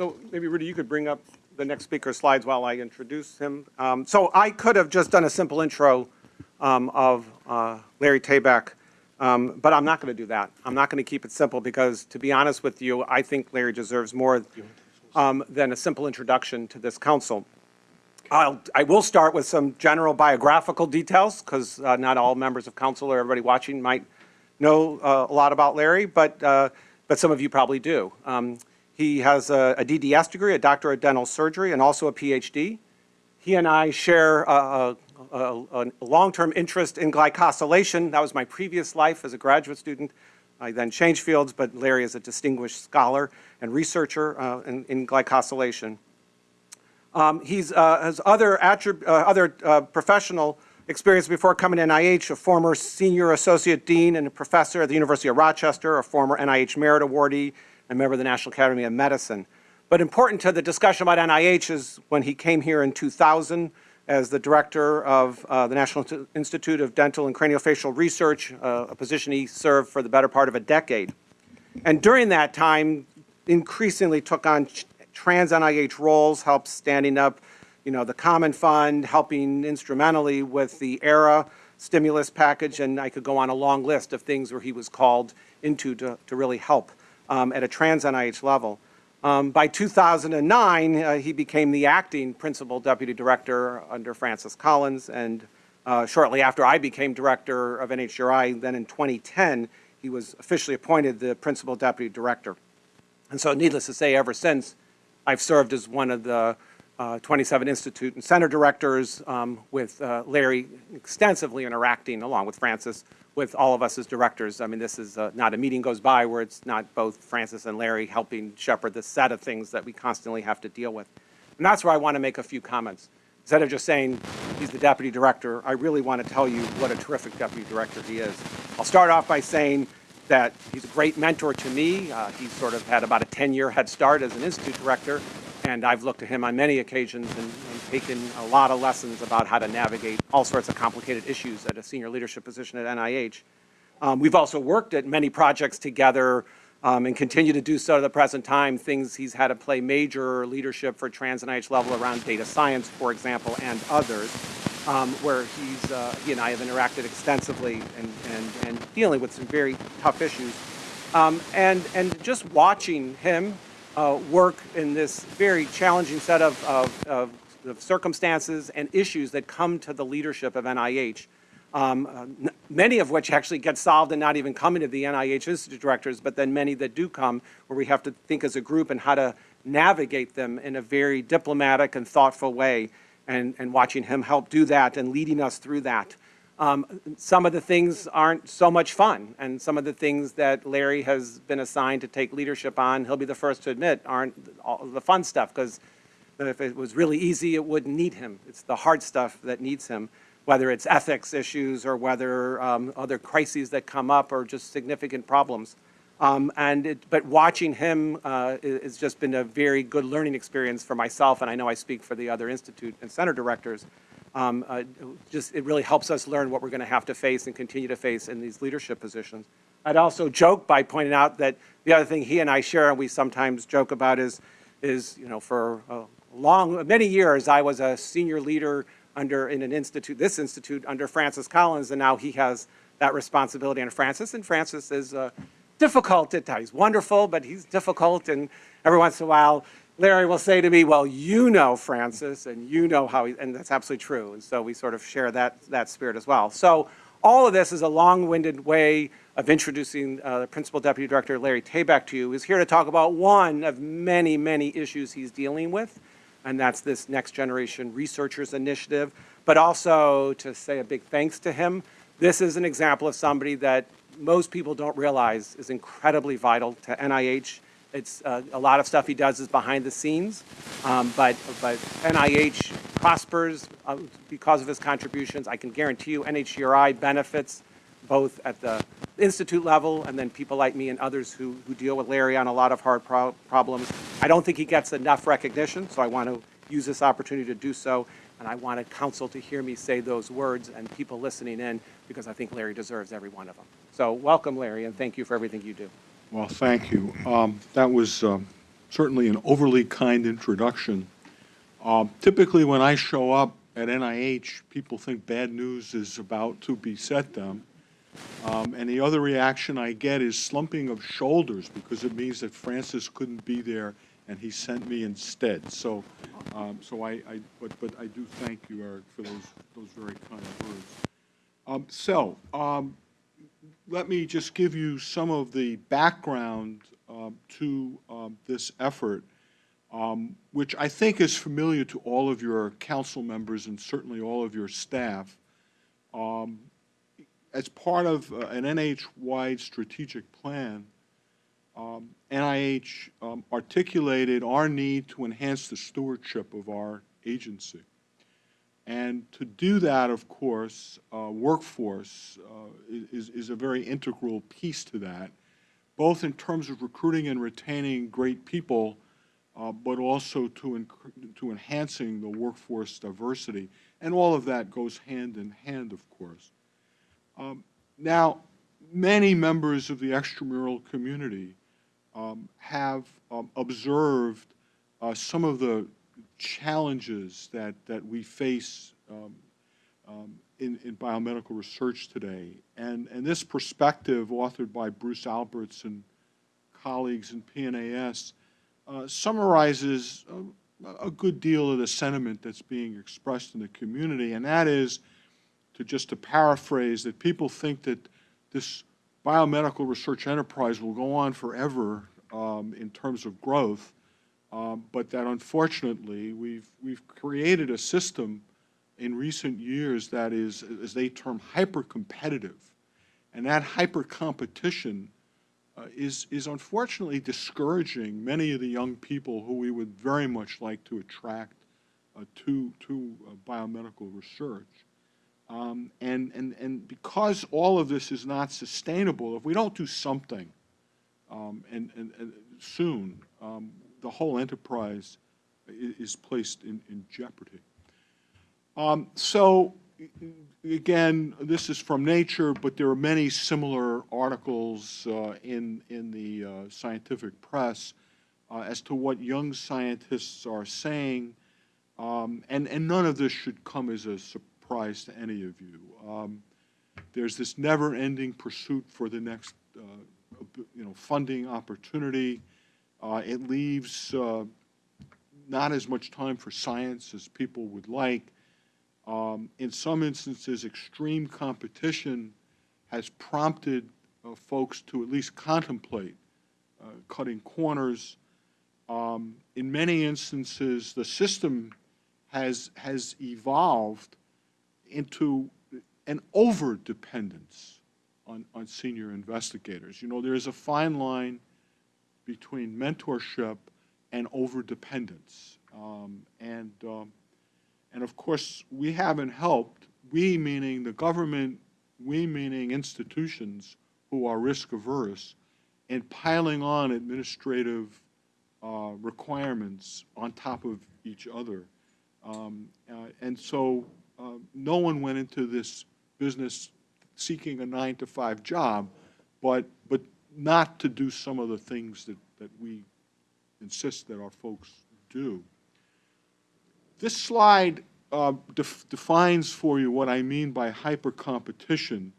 So maybe Rudy, you could bring up the next speaker's slides while I introduce him. Um, So I could have just done a simple intro um, of uh, Larry Tabak, um, but I'm not going to do that. I'm not going to keep it simple because, to be honest with you, I think Larry deserves more um, than a simple introduction to this council. I'll, I will start with some general biographical details because uh, not all members of council or everybody watching might know uh, a lot about Larry, but, uh, but some of you probably do. He has a, a DDS degree, a Doctor of Dental Surgery, and also a PhD. He and I share a, a, a, long-term interest in glycosylation. That was my previous life as a graduate student. I then changed fields, but Larry is a distinguished scholar and researcher uh, in, in glycosylation. Um, he's uh, has other uh, other uh, professional experience before coming to NIH, a former senior associate dean and a professor at the University of Rochester, a former NIH Merit Awardee, and member of the National Academy of Medicine. But important to the discussion about NIH is when he came here in 2000 as the director of uh, the National Institute of Dental and Craniofacial Research, uh, a position he served for the better part of a decade. And during that time, increasingly took on trans NIH roles, helped standing up, you know, the Common Fund, helping instrumentally with the ARRA stimulus package, and I could go on a long list of things where he was called into to, to really help um, at a trans NIH level. Um, by 2009, uh, he became the acting principal deputy director under Francis Collins, and uh, shortly after I became director of NHGRI, then in 2010, he was officially appointed the principal deputy director. And so needless to say, ever since, I've served as one of the uh, 27 institute and center directors um, with uh, Larry extensively interacting along with Francis with all of us as directors. I mean, this is uh, not a meeting goes by where it's not both Francis and Larry helping shepherd the set of things that we constantly have to deal with. And that's where I want to make a few comments. Instead of just saying he's the deputy director, I really want to tell you what a terrific deputy director he is. I'll start off by saying that he's a great mentor to me. Uh, he's sort of had about a 10-year head start as an institute director, and I've looked to him on many occasions and, and, taken a lot of lessons about how to navigate all sorts of complicated issues at a senior leadership position at NIH. Um, we've also worked at many projects together um, and continue to do so to the present time, things he's had to play major leadership for trans NIH level around data science, for example, and others um, where he's, uh, he and I have interacted extensively and, and, and dealing with some very tough issues. Um, and, and just watching him uh, work in this very challenging set of, of, of, of, circumstances and issues that come to the leadership of NIH, um, many of which actually get solved and not even coming to the NIH Institute directors, but then many that do come where we have to think as a group and how to navigate them in a very diplomatic and thoughtful way and, and watching him help do that and leading us through that. Um, some of the things aren't so much fun, and some of the things that Larry has been assigned to take leadership on, he'll be the first to admit, aren't all the fun stuff, because if it was really easy, it wouldn't need him. It's the hard stuff that needs him, whether it's ethics issues or whether um, other crises that come up or just significant problems. Um, and it, but watching him uh, has just been a very good learning experience for myself, and I know I speak for the other institute and center directors. Um, uh, just it really helps us learn what we're going to have to face and continue to face in these leadership positions. I'd also joke by pointing out that the other thing he and I share, and we sometimes joke about, is is you know for a long many years I was a senior leader under in an institute, this institute under Francis Collins, and now he has that responsibility under Francis, and Francis is. Uh, difficult at times. He's wonderful, but he's difficult. And every once in a while, Larry will say to me, well, you know Francis, and you know how he, and that's absolutely true. And so we sort of share that, that spirit as well. So all of this is a long-winded way of introducing uh, the Principal Deputy Director, Larry Tabak, to you. He's here to talk about one of many, many issues he's dealing with, and that's this Next Generation Researchers Initiative, but also to say a big thanks to him. This is an example of somebody that most people don't realize is incredibly vital to NIH. It's uh, a lot of stuff he does is behind the scenes, um, but but NIH prospers uh, because of his contributions. I can guarantee you, NHGRI benefits both at the institute level and then people like me and others who who deal with Larry on a lot of hard pro problems. I don't think he gets enough recognition, so I want to use this opportunity to do so. And I wanted council to hear me say those words and people listening in because I think Larry deserves every one of them. So welcome, Larry, and thank you for everything you do. Well, thank you. Um, that was um, certainly an overly kind introduction. Um, Typically, when I show up at NIH, people think bad news is about to beset them. Um, And the other reaction I get is slumping of shoulders, because it means that Francis couldn't be there and he sent me instead. So, um, so I, I, but, but I do thank you, Eric, for those, those very kind words. Um, So, um, let me just give you some of the background um, to um, this effort, um, which I think is familiar to all of your council members and certainly all of your staff. Um, As part of uh, an NIH-wide strategic plan, um, NIH um, articulated our need to enhance the stewardship of our agency. And to do that, of course, uh, workforce uh, is, is a very integral piece to that, both in terms of recruiting and retaining great people, uh, but also to, to enhancing the workforce diversity. And all of that goes hand in hand, of course. Um, Now, many members of the extramural community um, have um, observed uh, some of the challenges that, that we face um, um, in, in biomedical research today. And, and this perspective, authored by Bruce Alberts and colleagues in PNAS, uh, summarizes a, a good deal of the sentiment that's being expressed in the community, and that is, to just to paraphrase, that people think that this biomedical research enterprise will go on forever um, in terms of growth, um, but that unfortunately, we've, we've created a system in recent years that is, as they term, hyper-competitive. And that hyper-competition uh, is, is unfortunately discouraging many of the young people who we would very much like to attract uh, to, to uh, biomedical research. Um, and, and, and because all of this is not sustainable, if we don't do something um, and, and, and soon, um, the whole enterprise is placed in, in jeopardy. Um, So, again, this is from Nature, but there are many similar articles uh, in, in the uh, scientific press uh, as to what young scientists are saying, um, and, and none of this should come as a surprise to any of you. Um, There's this never-ending pursuit for the next, uh, you know, funding opportunity. Uh, It leaves uh, not as much time for science as people would like. Um, In some instances, extreme competition has prompted uh, folks to at least contemplate uh, cutting corners. Um, In many instances, the system has, has evolved into an over-dependence on, on senior investigators. You know, there is a fine line between mentorship and over-dependence. Um, And, um, and of course, we haven't helped, we meaning the government, we meaning institutions who are risk-averse, in piling on administrative uh, requirements on top of each other. Um, uh, And so uh, no one went into this business seeking a nine-to-five job, but, but not to do some of the things that, that we insist that our folks do. This slide uh, def- defines for you what I mean by hyper-competition.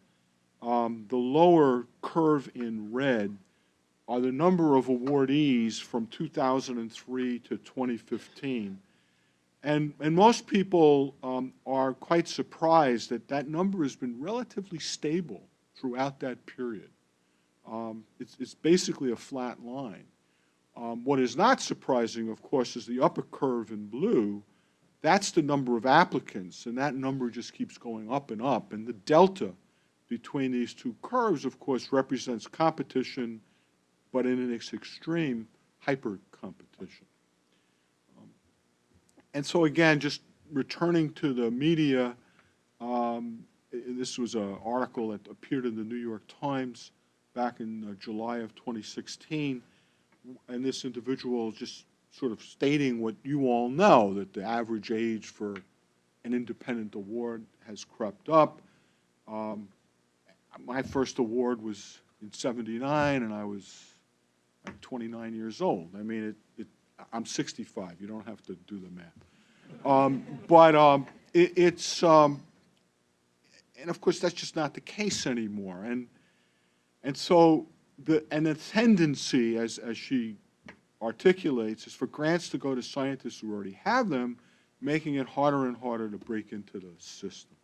Um, The lower curve in red are the number of awardees from 2003 to 2015. And, and most people um, are quite surprised that that number has been relatively stable throughout that period. Um, It's, it's basically a flat line. Um, What is not surprising, of course, is the upper curve in blue. That's the number of applicants, and that number just keeps going up and up. And the delta between these two curves, of course, represents competition, but in its extreme, hyper-competition. And so again, just returning to the media, um, this was an article that appeared in the New York Times back in uh, July of 2016, and this individual just sort of stating what you all know, that the average age for an independent award has crept up. Um, My first award was in 79, and I was like 29 years old. I mean, it, I'm 65, you don't have to do the math. Um, But um, it- it's, um, and of course, that's just not the case anymore. And, and so, the, and the tendency, as, as she articulates, is for grants to go to scientists who already have them, making it harder and harder to break into the system.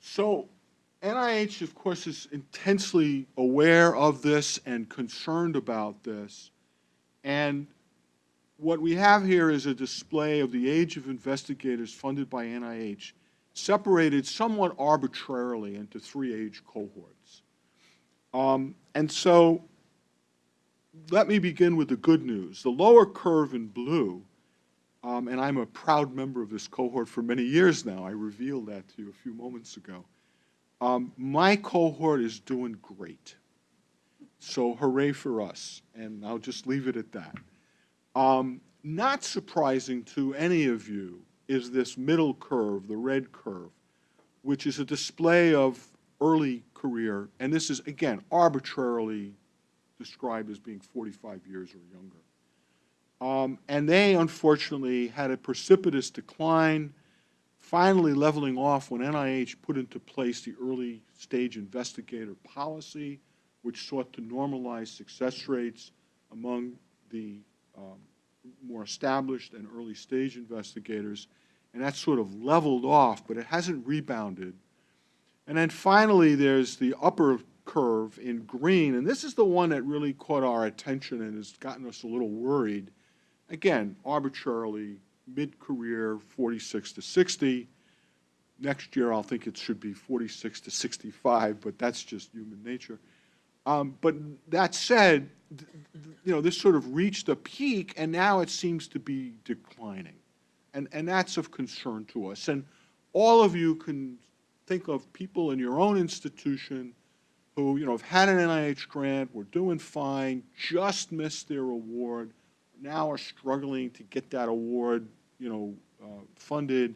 So NIH, of course, is intensely aware of this and concerned about this. And what we have here is a display of the age of investigators funded by NIH, separated somewhat arbitrarily into three age cohorts. Um, and so let me begin with the good news. The lower curve in blue, um, and I'm a proud member of this cohort for many years now. I revealed that to you a few moments ago. Um, my cohort is doing great. So hooray for us. And I'll just leave it at that. Um, not surprising to any of you is this middle curve, the red curve, which is a display of early career. And this is, again, arbitrarily described as being 45 years or younger. Um, and they unfortunately had a precipitous decline, finally leveling off when NIH put into place the early stage investigator policy, which sought to normalize success rates among the um, more established and early stage investigators. And that sort of leveled off, but it hasn't rebounded. And then finally, there's the upper curve in green, and this is the one that really caught our attention and has gotten us a little worried. Again, arbitrarily, mid-career, 46 to 60. Next year, I'll think it should be 46 to 65, but that's just human nature. Um, but that said, you know, this sort of reached a peak, and now it seems to be declining. And, and that's of concern to us. And all of you can think of people in your own institution who, you know, have had an NIH grant, were doing fine, just missed their award, now are struggling to get that award, you know, uh, funded.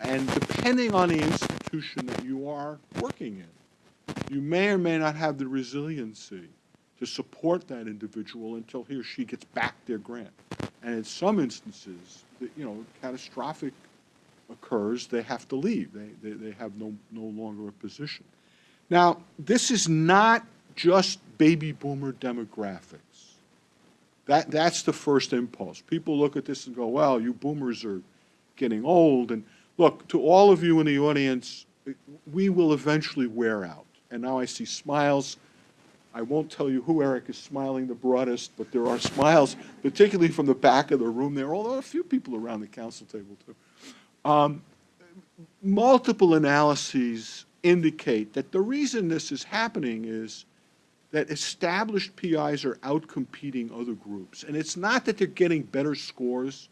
And depending on the institution that you are working in, you may or may not have the resiliency to support that individual until he or she gets back their grant. And in some instances, you know, catastrophic occurs, they have to leave. They, they, they have no, no longer a position. Now, this is not just baby boomer demographics. That, that's the first impulse. People look at this and go, well, you boomers are getting old. And look, to all of you in the audience, we will eventually wear out. And now I see smiles. I won't tell you who Eric is smiling the broadest, but there are smiles, particularly from the back of the room there, although a few people around the council table too. Um, multiple analyses indicate that the reason this is happening is that established PIs are outcompeting other groups. And it's not that they're getting better scores,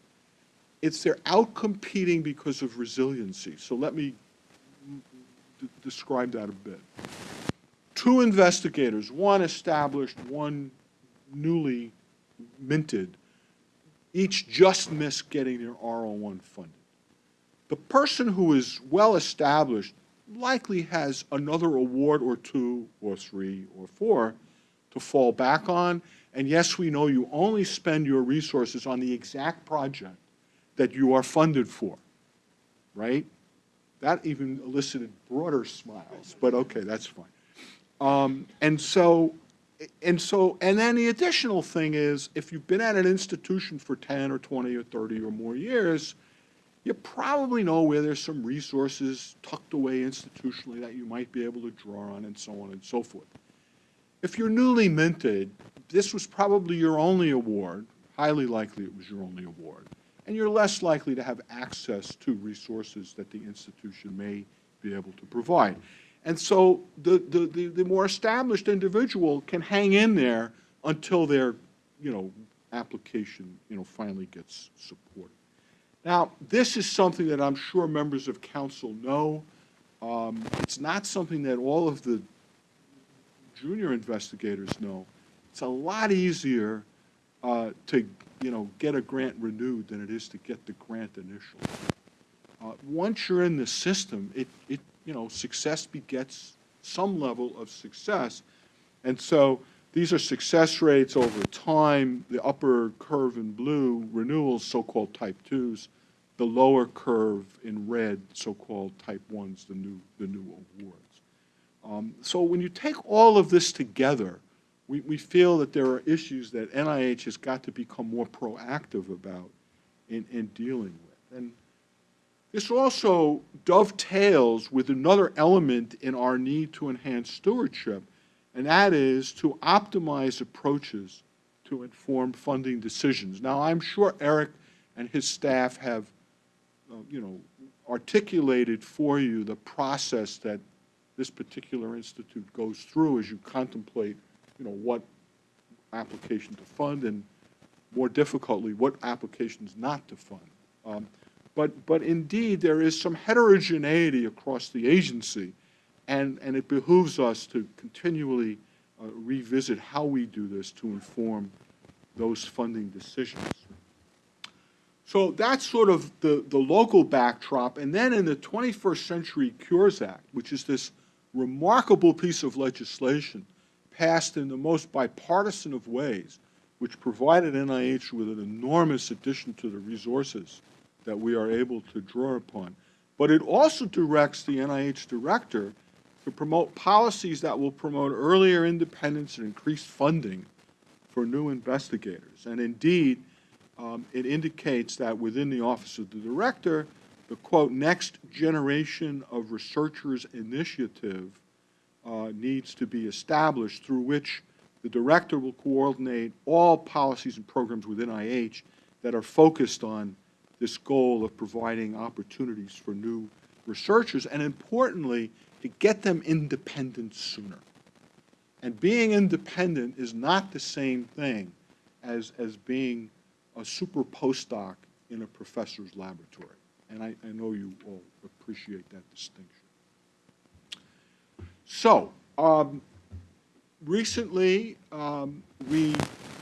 it's they're outcompeting because of resiliency. So let me describe that a bit. Two investigators, one established, one newly minted, each just missed getting their R01 funded. The person who is well-established likely has another award or two, or three, or four to fall back on. And yes, we know you only spend your resources on the exact project that you are funded for, right? That even elicited broader smiles, but okay, that's fine. Um, and so, and so, and then the additional thing is, if you've been at an institution for 10 or 20 or 30 or more years, you probably know where there's some resources tucked away institutionally that you might be able to draw on and so on and so forth. If you're newly minted, this was probably your only award, highly likely it was your only award, and you're less likely to have access to resources that the institution may be able to provide. And so the, the, the, the more established individual can hang in there until their, you know, application, you know, finally gets supported. Now, this is something that I'm sure members of council know. Um, It's not something that all of the junior investigators know. It's a lot easier uh, to, you know, get a grant renewed than it is to get the grant initially. Uh, Once you're in the system, it, it, you know, success begets some level of success. And so These are success rates over time, the upper curve in blue, renewals, so-called type twos, the lower curve in red, so-called type ones, the new, the new awards. Um, So when you take all of this together, we, we feel that there are issues that NIH has got to become more proactive about in, in dealing with. And this also dovetails with another element in our need to enhance stewardship, and that is to optimize approaches to inform funding decisions. Now, I'm sure Eric and his staff have, uh, you know, articulated for you the process that this particular institute goes through as you contemplate, you know, what application to fund and more difficultly, what applications not to fund. Um, But, but indeed, there is some heterogeneity across the agency, and, and it behooves us to continually uh, revisit how we do this to inform those funding decisions. So that's sort of the, the local backdrop. And then in the 21st Century Cures Act, which is this remarkable piece of legislation passed in the most bipartisan of ways, which provided NIH with an enormous addition to the resources that we are able to draw upon. But it also directs the NIH director to promote policies that will promote earlier independence and increased funding for new investigators. And indeed, um, it indicates that within the Office of the Director, the quote, next generation of researchers initiative uh, needs to be established through which the director will coordinate all policies and programs within NIH that are focused on this goal of providing opportunities for new researchers, and importantly, to get them independent sooner. And being independent is not the same thing as, as being a super postdoc in a professor's laboratory. And I, I know you all appreciate that distinction. So, um, recently, um, we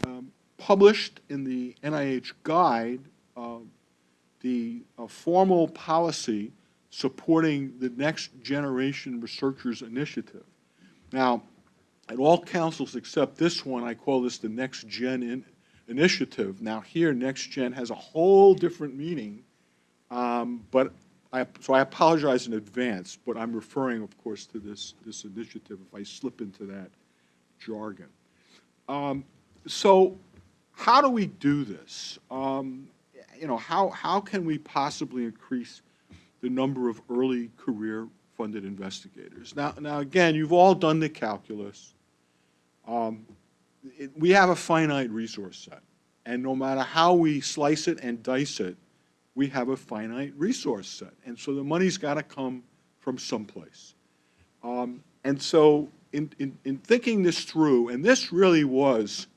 um, published in the NIH Guide uh, the uh, formal policy supporting the Next Generation Researchers Initiative. Now, at all councils except this one, I call this the Next Gen in, Initiative. Now, here, Next Gen has a whole different meaning, um, but I, so I apologize in advance, but I'm referring, of course, to this, this initiative if I slip into that jargon. Um, so how do we do this? Um, you know, how, how can we possibly increase the number of early career funded investigators? Now, now again, you've all done the calculus. Um, it, we have a finite resource set, and no matter how we slice it and dice it, we have a finite resource set. And so the money's got to come from someplace. Um, and so in, in, in thinking this through, and this really was,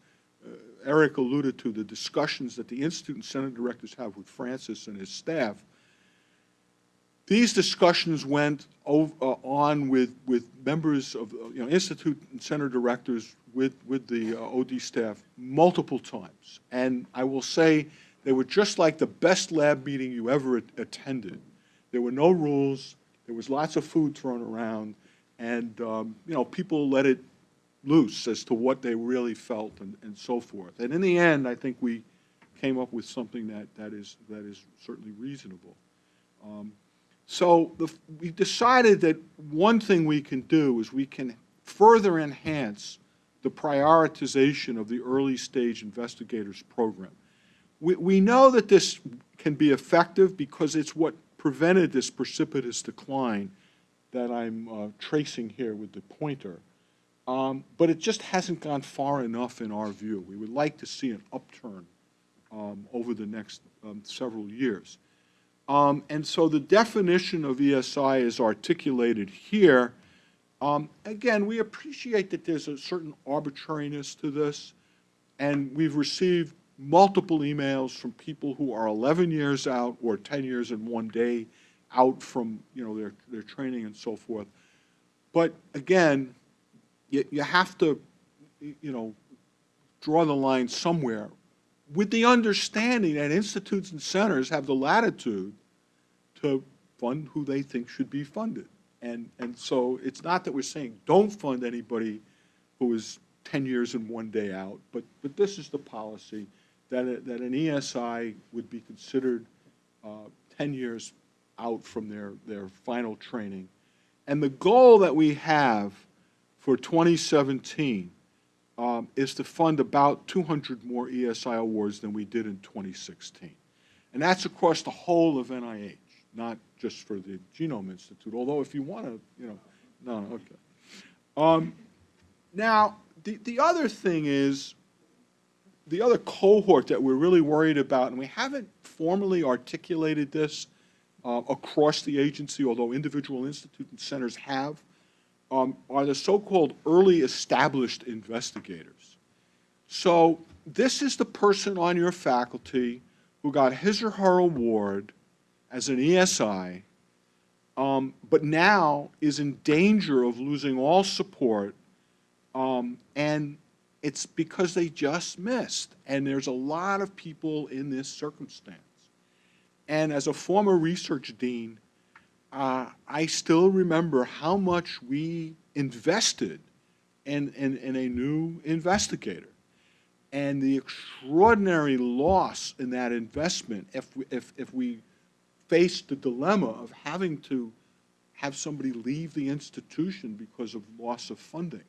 uh, Eric alluded to the discussions that the Institute and Center directors have with Francis and his staff. These discussions went ov- uh, on with, with members of, uh, you know, Institute and Center directors with, with the uh, OD staff multiple times. And I will say, they were just like the best lab meeting you ever attended. There were no rules, there was lots of food thrown around, and, um, you know, people let it loose as to what they really felt and, and so forth. And in the end, I think we came up with something that, that is, that is certainly reasonable. Um, So the, we decided that one thing we can do is we can further enhance the prioritization of the early stage investigators program. We, we know that this can be effective because it's what prevented this precipitous decline that I'm uh, tracing here with the pointer. Um, but it just hasn't gone far enough in our view. We would like to see an upturn um, over the next um, several years. Um, and so the definition of ESI is articulated here. Um, again, we appreciate that there's a certain arbitrariness to this, and we've received multiple emails from people who are 11 years out or 10 years and one day out from, you know, their, their training and so forth. But again, you, you have to, you know, draw the line somewhere with the understanding that institutes and centers have the latitude to fund who they think should be funded. And, and so it's not that we're saying don't fund anybody who is 10 years and one day out, but, but this is the policy, that, a- that an ESI would be considered uh, 10 years out from their, their final training. And the goal that we have for 2017 um, is to fund about 200 more ESI awards than we did in 2016. And that's across the whole of NIH, not just for the Genome Institute, although if you want to, you know, no, no, okay. Um, Now, the, the other thing is, the other cohort that we're really worried about, and we haven't formally articulated this uh, across the agency, although individual institute and centers have, um, are the so-called early established investigators. So this is the person on your faculty who got his or her award as an ESI, um, but now is in danger of losing all support, um, and it's because they just missed. And there's a lot of people in this circumstance. And as a former research dean, uh, I still remember how much we invested in, in, in a new investigator. And the extraordinary loss in that investment if, we- if, if we faced the dilemma of having to have somebody leave the institution because of loss of funding.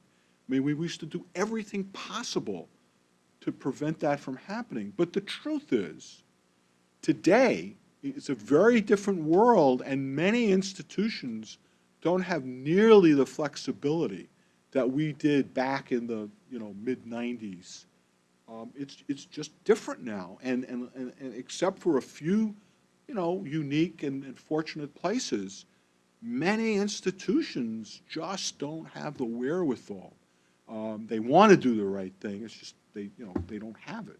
I mean, we used to do everything possible to prevent that from happening. But the truth is, today, it's a very different world, and many institutions don't have nearly the flexibility that we did back in the, you know, mid-'90s. Um, it's, it's just different now, and, and, and and except for a few, you know, unique and and fortunate places, many institutions just don't have the wherewithal. Um, They want to do the right thing, it's just, they, you know, they don't have it.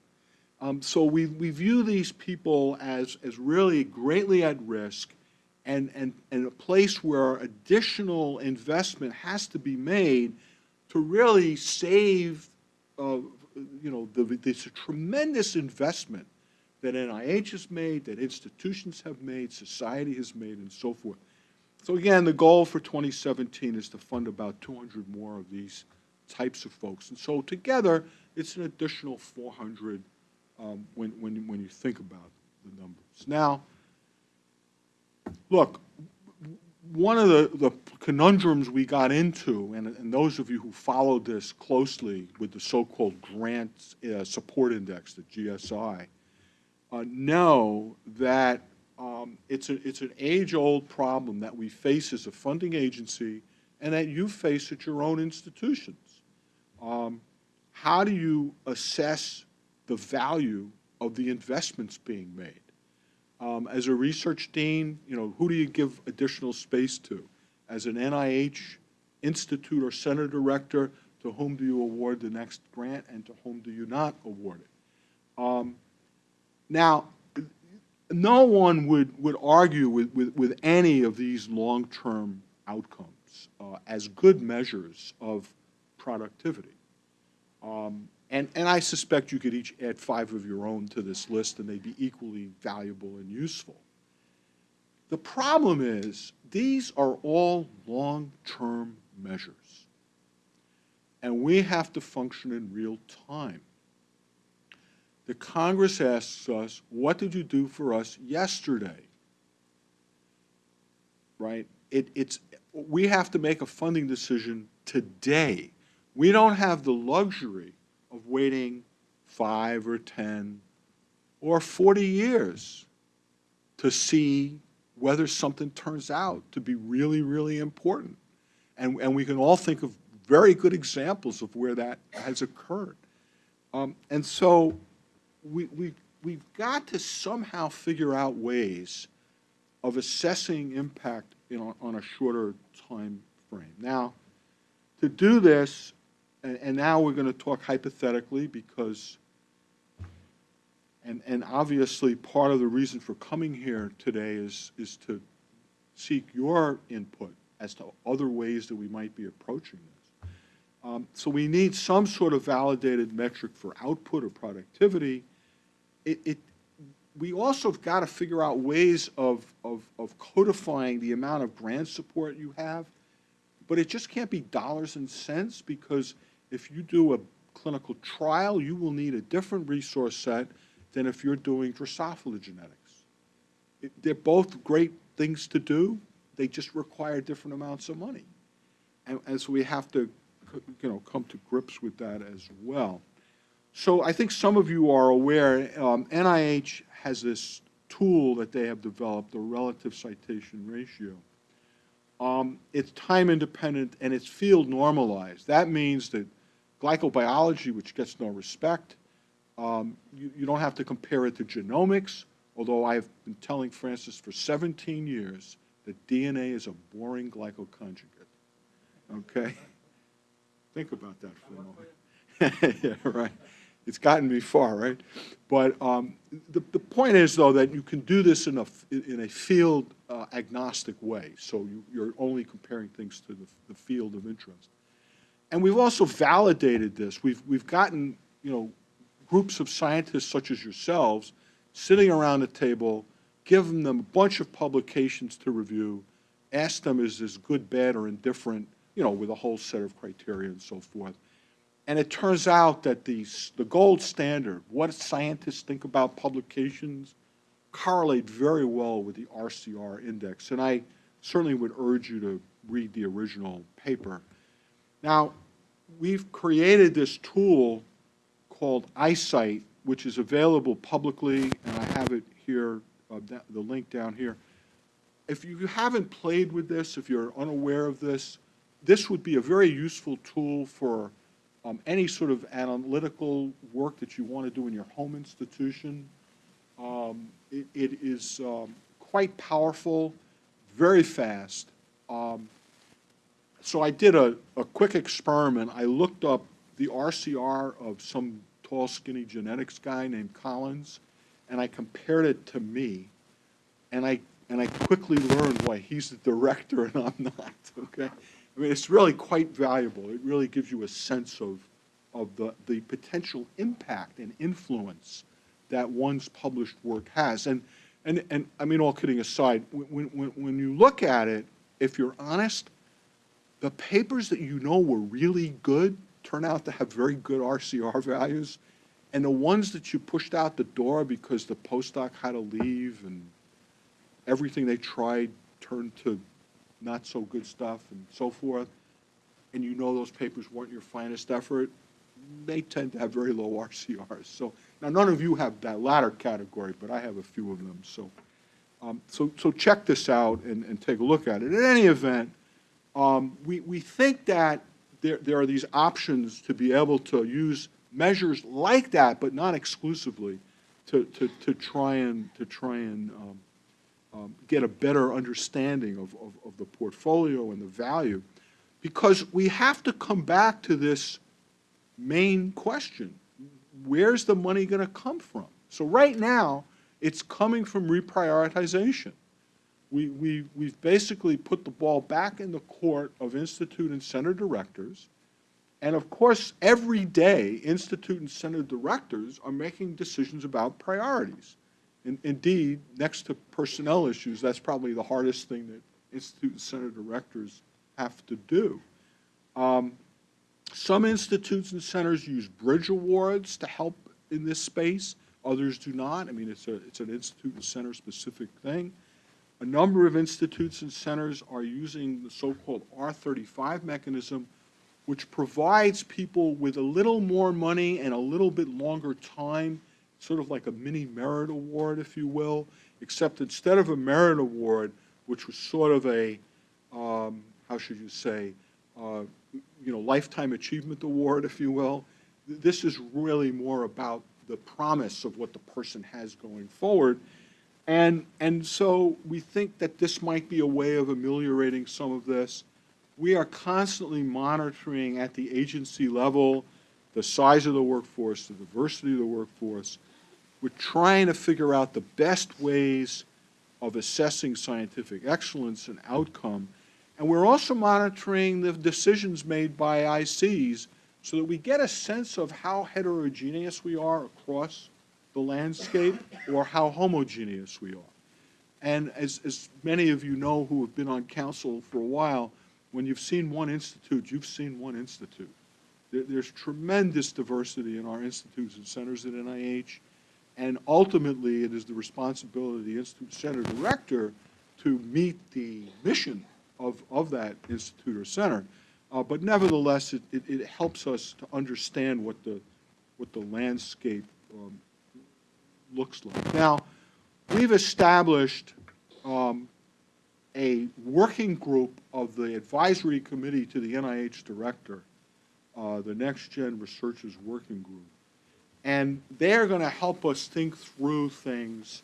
Um, So we, we view these people as, as really greatly at risk and, and, and a place where additional investment has to be made to really save, uh, you know, the, this tremendous investment that NIH has made, that institutions have made, society has made, and so forth. So again, the goal for 2017 is to fund about 200 more of these types of folks. And so together, it's an additional 400 um, when, when, when you think about the numbers. Now, look, one of the, the conundrums we got into, and, and those of you who followed this closely with the so-called grant uh, support index, the GSI, uh, know that um, it's, a, it's an age-old problem that we face as a funding agency and that you face at your own institutions. Um, how do you assess the value of the investments being made? Um, as a research dean, you know, who do you give additional space to? As an NIH institute or center director, to whom do you award the next grant and to whom do you not award it? Um, now, no one would, would argue with, with, with any of these long-term outcomes uh, as good measures of productivity. Um, and, and I suspect you could each add five of your own to this list and they'd be equally valuable and useful. The problem is, these are all long-term measures. And we have to function in real time. The Congress asks us, what did you do for us yesterday? Right? It, it's, we have to make a funding decision today. We don't have the luxury of waiting five or 10 or 40 years to see whether something turns out to be really, really important. And, and we can all think of very good examples of where that has occurred. Um, and so we, we, we've got to somehow figure out ways of assessing impact know, on a shorter time frame. Now, to do this, and, and now we're going to talk hypothetically because, and, and obviously part of the reason for coming here today is, is to seek your input as to other ways that we might be approaching this. Um, so we need some sort of validated metric for output or productivity. It, it, we also have got to figure out ways of, of, of codifying the amount of grant support you have, but it just can't be dollars and cents because if you do a clinical trial, you will need a different resource set than if you're doing Drosophila genetics. It- They're both great things to do, they just require different amounts of money. And, and so we have to, you know, come to grips with that as well. So I think some of you are aware, um, NIH has this tool that they have developed, the relative citation ratio. Um, it's time independent and it's field normalized. That means that glycobiology, which gets no respect, um, you, you don't have to compare it to genomics, although I've been telling Francis for 17 years that DNA is a boring glycoconjugate. Okay? Think about that for a moment. yeah, right. It's gotten me far, right? But um, the, the point is, though, that you can do this in a, in a field uh, agnostic way. So you, you're only comparing things to the, the field of interest. And we've also validated this. We've, we've gotten, you know, groups of scientists such as yourselves sitting around a table, giving them a bunch of publications to review, ask them, is this good, bad, or indifferent, you know, with a whole set of criteria and so forth. And it turns out that the, the gold standard, what scientists think about publications, correlate very well with the RCR index. And I certainly would urge you to read the original paper. Now, we've created this tool called iCite, which is available publicly, and I have it here, uh, the link down here. If you haven't played with this, if you're unaware of this, this would be a very useful tool for um, any sort of analytical work that you want to do in your home institution. Um, It it is um, quite powerful, very fast. So I did a, a quick experiment. I looked up the RCR of some tall, skinny genetics guy named Collins, and I compared it to me. And I, and I quickly learned why he's the director and I'm not, okay? I mean, it's really quite valuable. It really gives you a sense of, of the, the potential impact and influence that one's published work has. And, and, and, I mean, all kidding aside, when, when, when you look at it, if you're honest, the papers that you know were really good turn out to have very good RCR values, and the ones that you pushed out the door because the postdoc had to leave and everything they tried turned to not so good stuff and so forth, and you know those papers weren't your finest effort, they tend to have very low RCRs. So, now, none of you have that latter category, but I have a few of them, so. Um, so, so check this out and, and take a look at it. In any event, um, we, we think that there, there are these options to be able to use measures like that, but not exclusively, to, to, to try and, to try and um, um, get a better understanding of, of, of the portfolio and the value. Because we have to come back to this main question. Where's the money going to come from? So right now, it's coming from reprioritization. We, we, we've basically put the ball back in the court of institute and center directors. And of course, every day, institute and center directors are making decisions about priorities. In- Indeed, next to personnel issues, that's probably the hardest thing that institute and center directors have to do. Um, Some institutes and centers use bridge awards to help in this space, others do not. I mean, it's a, it's an institute and center specific thing. A number of institutes and centers are using the so-called R35 mechanism, which provides people with a little more money and a little bit longer time, sort of like a mini merit award, if you will, except instead of a merit award, which was sort of a, um, how should you say, uh, you know, lifetime achievement award, if you will, th- this is really more about the promise of what the person has going forward. And, and so we think that this might be a way of ameliorating some of this. We are constantly monitoring at the agency level the size of the workforce, the diversity of the workforce. We're trying to figure out the best ways of assessing scientific excellence and outcome. And we're also monitoring the decisions made by ICs so that we get a sense of how heterogeneous we are across the landscape or how homogeneous we are. And as, as many of you know who have been on council for a while, when you've seen one institute, you've seen one institute. There, there's tremendous diversity in our institutes and centers at NIH, and ultimately, it is the responsibility of the institute center director to meet the mission of, of that institute or center. Uh, but nevertheless, it, it, it helps us to understand what the, what the landscape um, looks like. Now, we've established um, a working group of the advisory committee to the NIH director, uh, the Next Gen Researchers Working Group. And they're going to help us think through things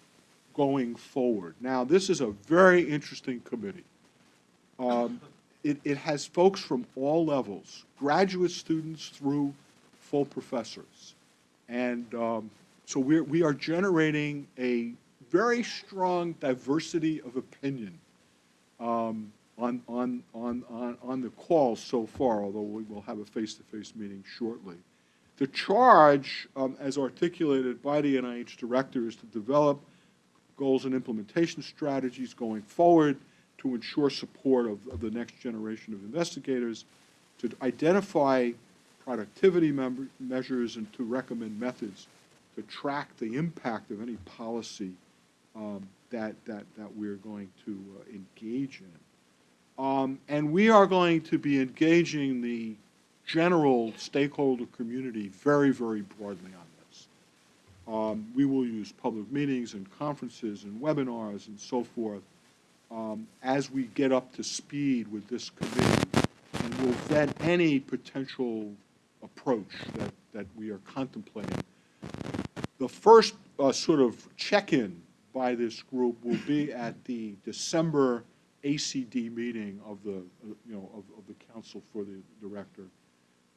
going forward. Now, this is a very interesting committee. Um, It, it has folks from all levels, graduate students through full professors. And um, so we're, we are generating a very strong diversity of opinion um, on, on, on, on, on the call so far, although we will have a face-to-face meeting shortly. The charge, um, as articulated by the NIH director, is to develop goals and implementation strategies going forward to ensure support of, of the next generation of investigators, to identify productivity measures and to recommend methods to track the impact of any policy um, that, that, that we're going to uh, engage in. Um, and we are going to be engaging the general stakeholder community very, very broadly on this. Um, we will use public meetings and conferences and webinars and so forth um, as we get up to speed with this committee, and we'll vet any potential approach that, that we are contemplating. The first uh, sort of check-in by this group will be at the December ACD meeting of the, uh, you know, of, of the council for the director.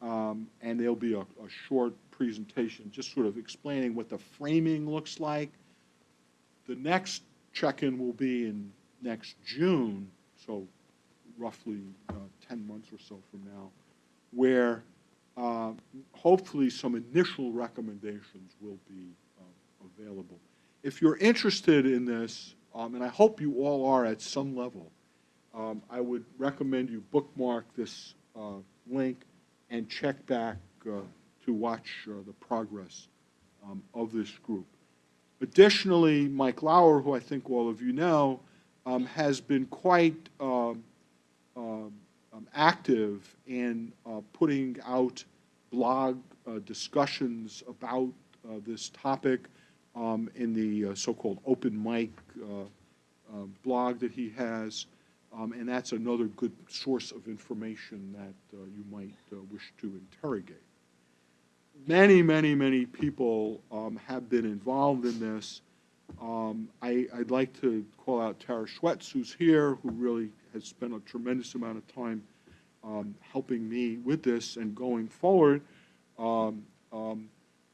Um, and there'll be a, a short presentation, just sort of explaining what the framing looks like. The next check-in will be in next June, so roughly uh, 10 months or so from now, where uh, hopefully some initial recommendations will be uh, available. If you're interested in this, um, and I hope you all are at some level, um, I would recommend you bookmark this uh, link and check back uh, to watch uh, the progress um, of this group. Additionally, Mike Lauer, who I think all of you know, um, has been quite um, um, um, active in uh, putting out blog uh, discussions about uh, this topic um, in the uh, so-called Open Mike uh, uh, blog that he has. Um, and that's another good source of information that uh, you might wish to interrogate. Many, many, many people um, have been involved in this. Um, I, would like to call out Tara Schwetz, who's here, who really has spent a tremendous amount of time um, helping me with this and going forward. Um, um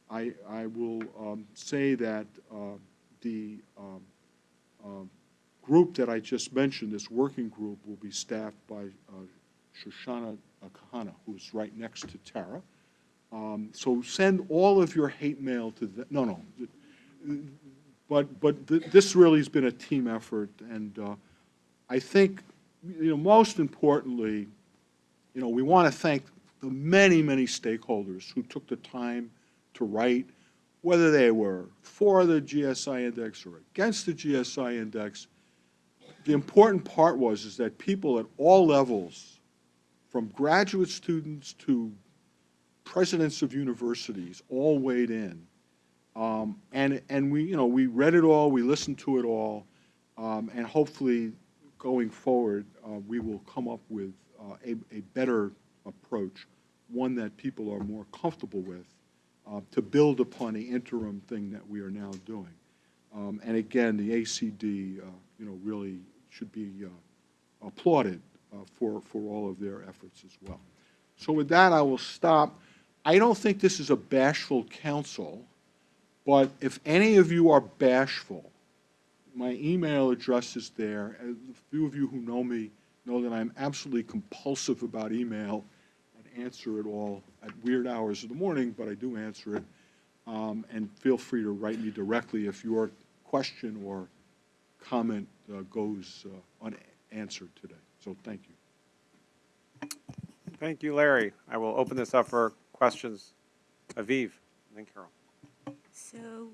I, I, will um, say that uh, the group that I just mentioned, this working group, will be staffed by uh, Shoshana Kahana, who's right next to Tara. so send all of your hate mail to the, no, no, but, but th this really has been a team effort, and uh, I think, you know, most importantly, you know, we want to thank the many, many stakeholders who took the time to write, whether they were for the GSI index or against the GSI index. The important part was is that people at all levels, from graduate students to presidents of universities, all weighed in um, and, and we, you know, we read it all, we listened to it all, um, and hopefully going forward, uh, we will come up with a, a better approach, one that people are more comfortable with, uh, to build upon the interim thing that we are now doing. Um, and again, the ACD, uh, you know, really should be uh, applauded uh, for, for all of their efforts as well. So with that, I will stop. I don't think this is a bashful council. But if any of you are bashful, my email address is there. A few of you who know me know that I'm absolutely compulsive about email and answer it all at weird hours of the morning, but I do answer it. Um, and feel free to write me directly if your question or comment uh, goes uh, unanswered today. So thank you. Thank you, Larry. I will open this up for questions. Aviv, and then Carol. So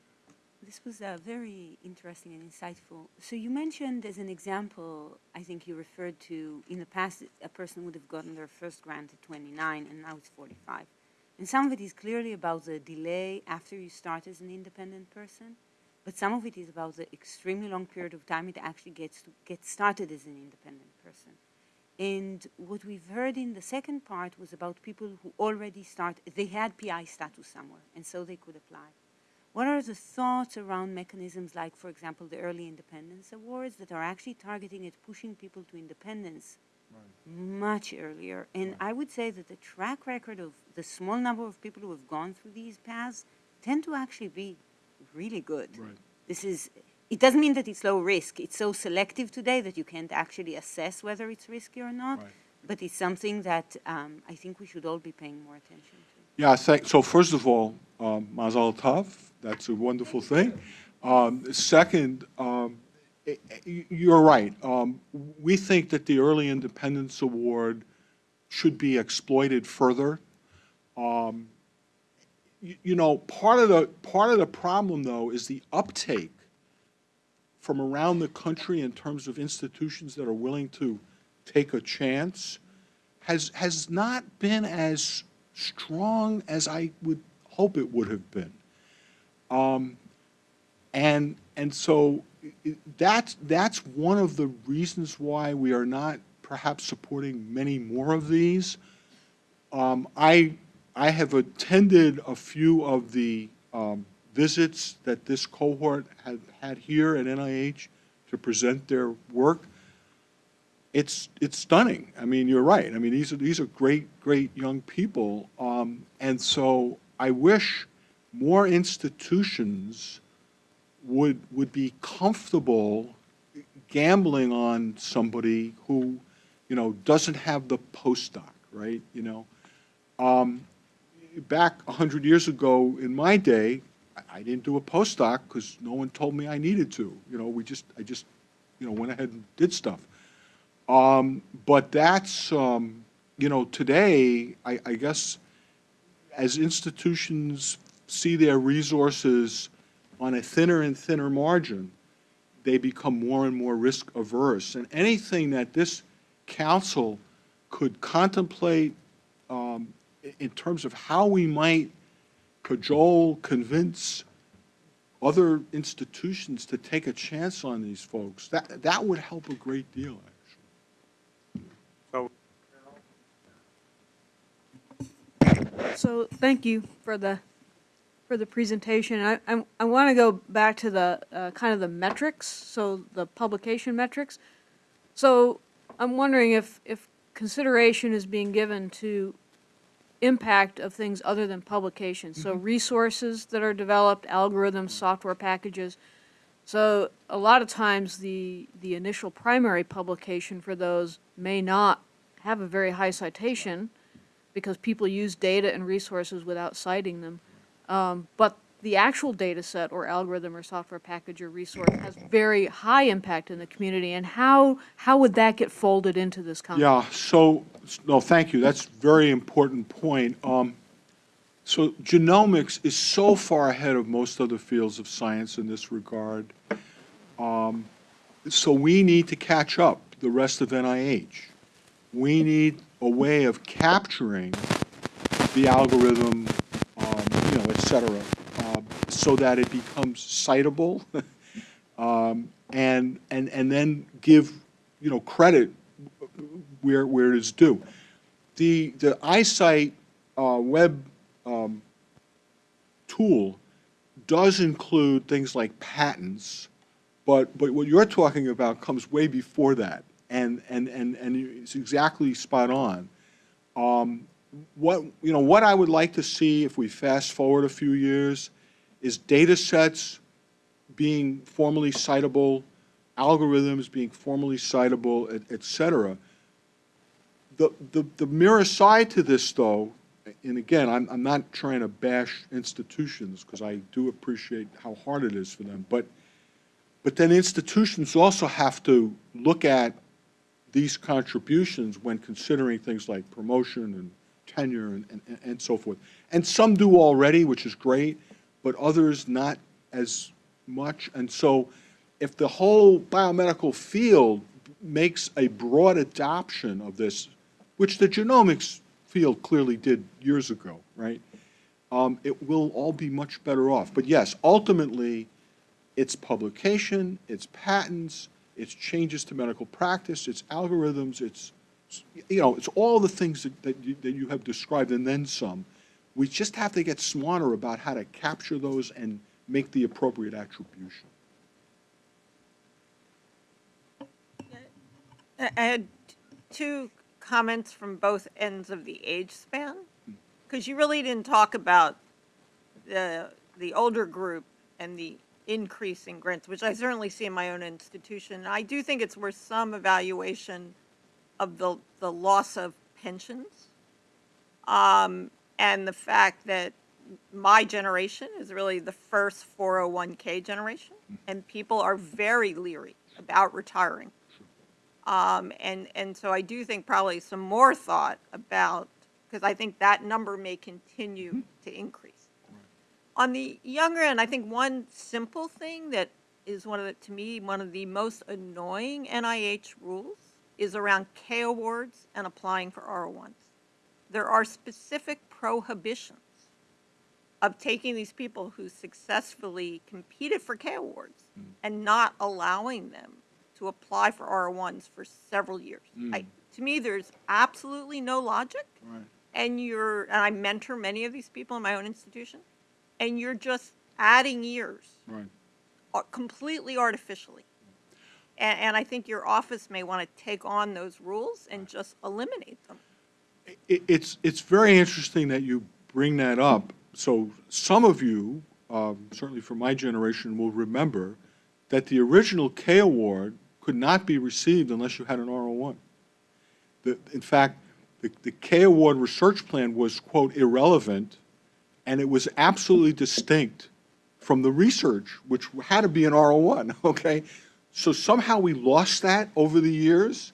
this was uh, very interesting and insightful. So you mentioned as an example, I think you referred to in the past, a person would have gotten their first grant at 29 and now it's 45. And some of it is clearly about the delay after you start as an independent person, but some of it is about the extremely long period of time it actually gets to get started as an independent person. And what we've heard in the second part was about people who already start, they had PI status somewhere, and so they could apply. What are the thoughts around mechanisms like, for example, the Early Independence Awards that are actually targeting at pushing people to independence much earlier? And I would say that the track record of the small number of people who have gone through these paths tend to actually be really good. Right. This is, it doesn't mean that it's low risk. It's so selective today that you can't actually assess whether it's risky or not. Right. But it's something that um, I think we should all be paying more attention to. Yeah, so first of all, um, Mazal Tov, that's a wonderful thing. Um, Second, um, i- i- you're right. Um, We think that the Early Independence Award should be exploited further. Um, You you know, part of the, part of the problem, though, is the uptake from around the country in terms of institutions that are willing to take a chance has, has not been as strong as I would hope it would have been. Um, and, and so that's, that's one of the reasons why we are not perhaps supporting many more of these. Um, I, I have attended a few of the um, visits that this cohort had had here at NIH to present their work. It's, it's stunning. I mean, you're right. I mean, these are, these are great, great young people. Um, and so I wish more institutions would, would be comfortable gambling on somebody who, you know, doesn't have the postdoc, right? You know, um, back a hundred years ago in my day, I, I didn't do a postdoc because no one told me I needed to. You know, we just, I just, you know, went ahead and did stuff. Um, but that's, um, you know, today, I, I guess, as institutions see their resources on a thinner and thinner margin, they become more and more risk averse. And anything that this council could contemplate um, in terms of how we might cajole, convince other institutions to take a chance on these folks, that, that would help a great deal, actually. So, So thank you for the, for the presentation. I, I, I want to go back to the, uh, kind of the metrics, so the publication metrics. So I'm wondering if, if consideration is being given to impact of things other than publications. So resources that are developed, algorithms, software packages. So a lot of times, the, the initial primary publication for those may not have a very high citation because people use data and resources without citing them. Um, but the actual data set or algorithm or software package or resource has very high impact in the community. And how, how would that get folded into this concept? Yeah, so, no, thank you, that's a very important point. Um, So genomics is so far ahead of most other fields of science in this regard. Um, So we need to catch up, the rest of NIH. We need a way of capturing the algorithm, cetera, um, so that it becomes citable, um, and, and, and then give, you know, credit where, where it is due. The, the iCite uh, web um, tool does include things like patents, but, but what you're talking about comes way before that, and, and, and, and it's exactly spot on. Um, What, you know, what I would like to see if we fast forward a few years is data sets being formally citable, algorithms being formally citable, et, et cetera. The, the, the mirror side to this, though, and again, I'm, I'm not trying to bash institutions, because I do appreciate how hard it is for them, but, but then institutions also have to look at these contributions when considering things like promotion and tenure and, and, and so forth. And some do already, which is great, but others not as much. And so if the whole biomedical field makes a broad adoption of this, which the genomics field clearly did years ago, right? Um, it will all be much better off. But yes, ultimately, it's publication, it's patents, it's changes to medical practice, it's algorithms, it's, you know, it's all the things that, that you, that you have described and then some. We just have to get smarter about how to capture those and make the appropriate attribution. I had two comments from both ends of the age span, hmm. because you really didn't talk about the, the older group and the increase in grants, which I certainly see in my own institution. I do think it's worth some evaluation of the, the loss of pensions. Um, and the fact that my generation is really the first 401k generation, and people are very leery about retiring. Um, and, and so I do think probably some more thought about, because I think that number may continue to increase. On the younger end, I think one simple thing that is one of the, to me, one of the most annoying NIH rules is around K awards and applying for R1s. There are specific prohibitions of taking these people who successfully competed for K awards and not allowing them to apply for R1s for several years. I, to me, there's absolutely no logic. Right. And you're, and I mentor many of these people in my own institution, and you're just adding years Right. uh, completely artificially. And, and I think your office may want to take on those rules and just eliminate them. It, it's, it's very interesting that you bring that up. So some of you, um, certainly from my generation, will remember that the original K award could not be received unless you had an R01. The, in fact, the, the K award research plan was, quote, irrelevant, and it was absolutely distinct from the research, which had to be an R01, okay? So somehow we lost that over the years.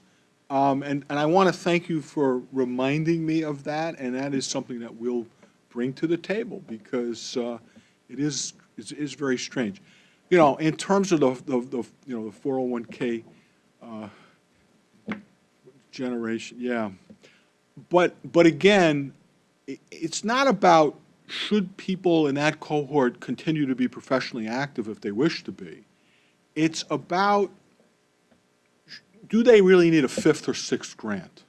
Um, and, and I want to thank you for reminding me of that, and that is something that we'll bring to the table because uh, it is, very strange. You know, in terms of the, the, the you know, the 401K uh, generation, yeah. But, but again, it's not about should people in that cohort continue to be professionally active if they wish to be. It's about do they really need a fifth or sixth grant?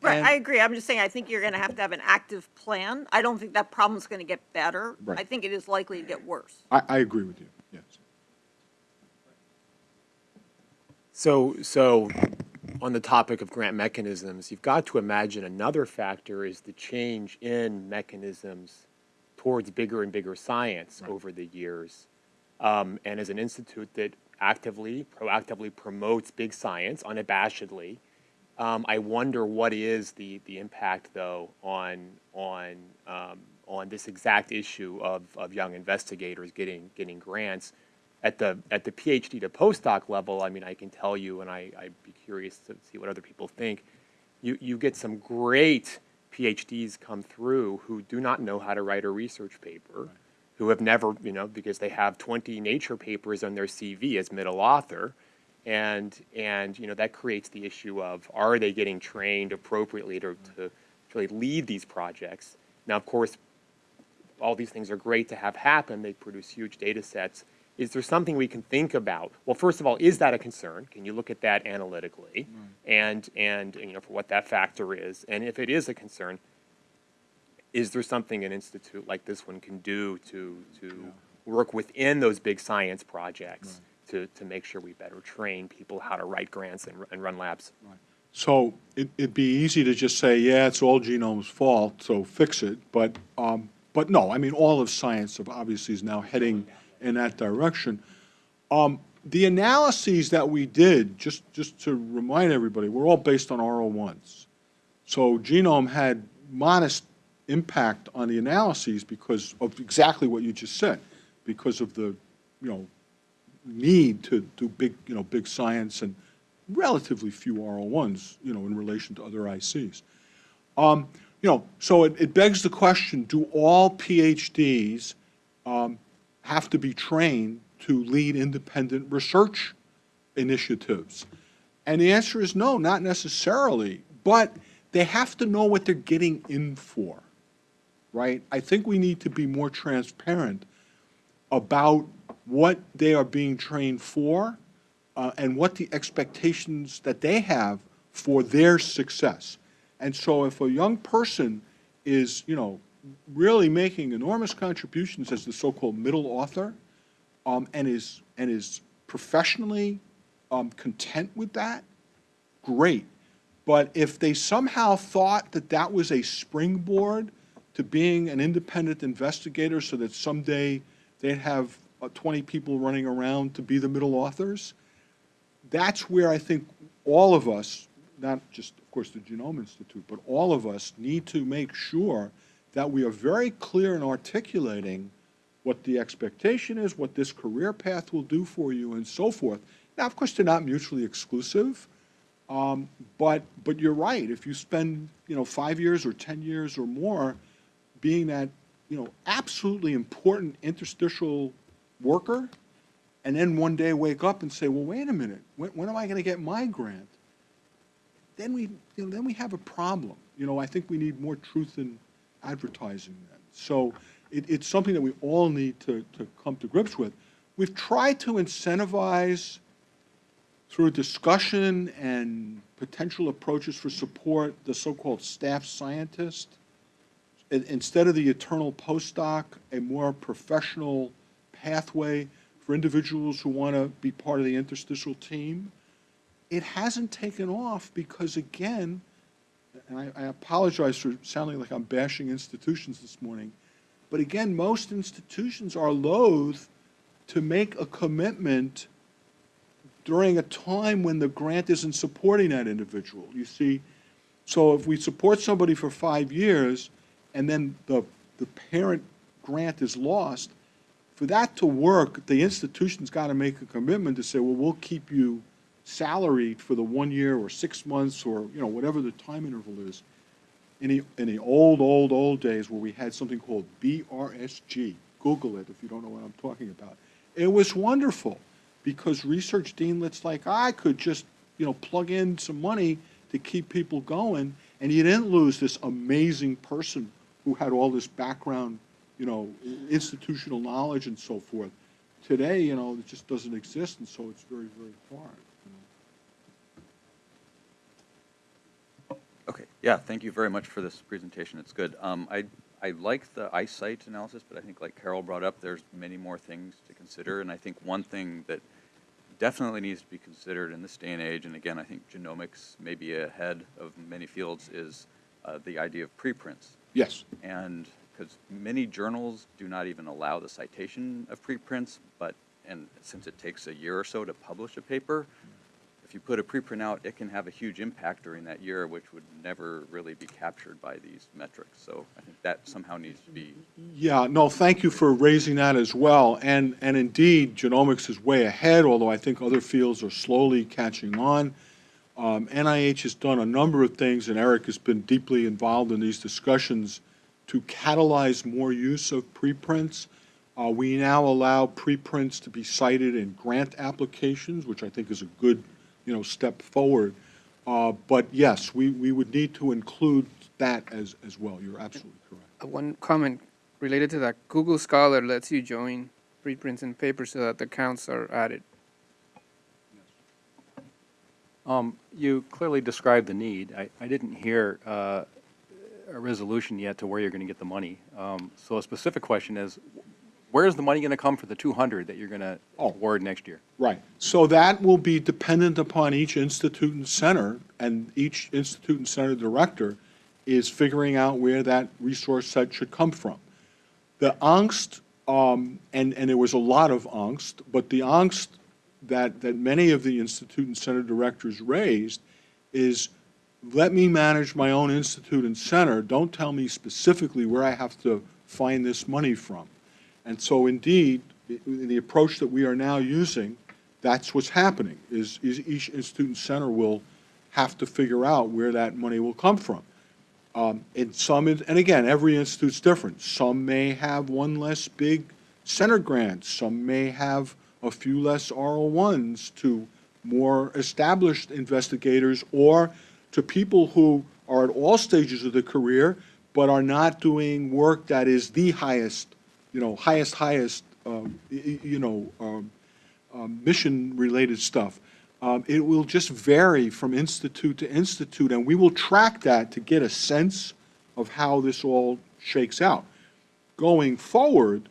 Right, And- I agree. I'm just saying, I think you're going to have to have an active plan. I don't think that problem's going to get better. Right. I think it is likely to get worse. I, I agree with you, yes. So, so on the topic of grant mechanisms, you've got to imagine another factor is the change in mechanisms towards bigger and bigger science over the years. Um, and as an institute that actively, proactively promotes big science unabashedly, um, I wonder what is the, the impact though on, on, um, on this exact issue of, of young investigators getting, getting grants. At the at the PhD to postdoc level, I mean, I can tell you, and I, I'd be curious to see what other people think. You you get some great PhDs come through who do not know how to write a research paper, who have never, you know, because they have 20 Nature papers on their CV as middle author, and and you know that creates the issue of are they getting trained appropriately to to really lead these projects? Now, of course, all these things are great to have happen. They produce huge data sets. Is there something we can think about? Well, first of all, is that a concern? Can you look at that analytically mm. and, and, you know, for what that factor is? And if it is a concern, is there something an institute like this one can do to, to work within those big science projects to, to make sure we better train people how to write grants and, and run labs? So it, it'd be easy to just say, yeah, it's all genome's fault, so fix it, but, um, but no, I mean, all of science of- obviously is now heading in that direction. Um, the analyses that we did, just, just to remind everybody, were all based on R01s. So genome had modest impact on the analyses because of exactly what you just said, because of the, you know, need to do big, you know, big science and relatively few R01s, you know, in relation to other ICs. Um, you know, so it, it begs the question, do all PhDs um, have to be trained to lead independent research initiatives? And the answer is no, not necessarily, but they have to know what they're getting in for, right? I think we need to be more transparent about what they are being trained for uh, and what the expectations that they have for their success. And so if a young person is, you know, really making enormous contributions as the so-called middle author, um, and is, and is professionally, um, content with that, great. But if they somehow thought that that was a springboard to being an independent investigator so that someday they'd have uh, 20 people running around to be the middle authors, that's where I think all of us, not just, of course, the Genome Institute, but all of us need to make sure that we are very clear in articulating what the expectation is, what this career path will do for you, and so forth. Now, of course, they're not mutually exclusive, um, but, but you're right. If you spend, you know, five years or 10 years or more being that, you know, absolutely important interstitial worker, and then one day wake up and say, well, wait a minute, when, when am I going to get my grant? Then we, you know, then we have a problem. You know, I think we need more truth in advertising then. So it, it's something that we all need to, to come to grips with. We've tried to incentivize through discussion and potential approaches for support, the so-called staff scientist. In- Instead of the eternal postdoc, a more professional pathway for individuals who want to be part of the interstitial team. It hasn't taken off because, again, and I, I apologize for sounding like I'm bashing institutions this morning, but again, most institutions are loath to make a commitment during a time when the grant isn't supporting that individual. You see, so if we support somebody for five years and then the, the parent grant is lost, for that to work, the institution's got to make a commitment to say, well, we'll keep you salaried for the one year or six months or, you know, whatever the time interval is. In the, in the old, old, old days where we had something called BRSG, Google it if you don't know what I'm talking about. It was wonderful because research deanlets like I could just, you know, plug in some money to keep people going and you didn't lose this amazing person who had all this background, you know, institutional knowledge and so forth. Today, you know, it just doesn't exist and so it's very, very hard. Okay, yeah, thank you very much for this presentation, it's good. Um, I, I like the iCite analysis, but I think like Carol brought up, there's many more things to consider, and I think one thing that definitely needs to be considered in this day and age, and again, I think genomics may be ahead of many fields, is uh, the idea of preprints. Yes, And, because many journals do not even allow the citation of preprints, but, and since it takes a year or so to publish a paper, if you put a preprint out, it can have a huge impact during that year, which would never really be captured by these metrics. So I think that somehow needs to be, Yeah, no, thank you for raising that as well. And, and indeed, genomics is way ahead, although I think other fields are slowly catching on. Um, NIH has done a number of things, and Eric has been deeply involved in these discussions to catalyze more use of preprints. Uh, we now allow preprints to be cited in grant applications, which I think is a good, you know, step forward. Uh, but yes, we, we would need to include that as, as well. You're absolutely correct. Uh, One comment related to that, Google Scholar lets you join preprints and papers so that the counts are added. Um, You clearly described the need. I, I didn't hear uh, a resolution yet to where you're going to get the money. Um, So a specific question is, where's the money going to come for the 200 that you're going to Oh. award next year? Right. So that will be dependent upon each institute and center, and each institute and center director is figuring out where that resource set should come from. The angst, um, and, and there was a lot of angst, but the angst that, that many of the institute and center directors raised is, let me manage my own institute and center, don't tell me specifically where I have to find this money from. And so indeed, i- the approach that we are now using, that's what's happening, is, is each institute and center will have to figure out where that money will come from. Um, in some, and again, every institute's different. Some may have one less big center grant. Some may have a few less R01s to more established investigators or to people who are at all stages of the career but are not doing work that is the highest, you know, highest, highest, um, you know, um, um, mission-related stuff. Um, It will just vary from institute to institute, and we will track that to get a sense of how this all shakes out. Going forward,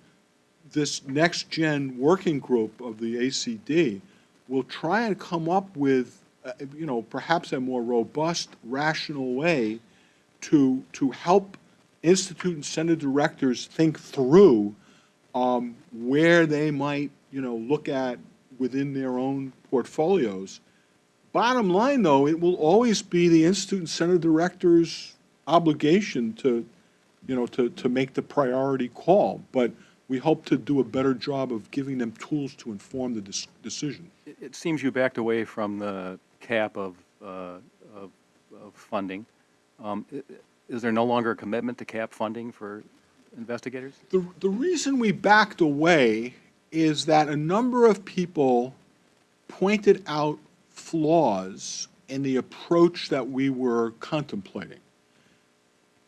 this next-gen working group of the ACD will try and come up with, uh, you know, perhaps a more robust, rational way to, to help institute and center directors think through um, where they might, you know, look at within their own portfolios. Bottom line, though, it will always be the institute and center director's obligation to, you know, to, to make the priority call. But we hope to do a better job of giving them tools to inform the dis- decision. It- It seems you backed away from the cap of, uh, of, of funding. Um, Is there no longer a commitment to cap funding for investigators? The, the reason we backed away is that a number of people pointed out flaws in the approach that we were contemplating.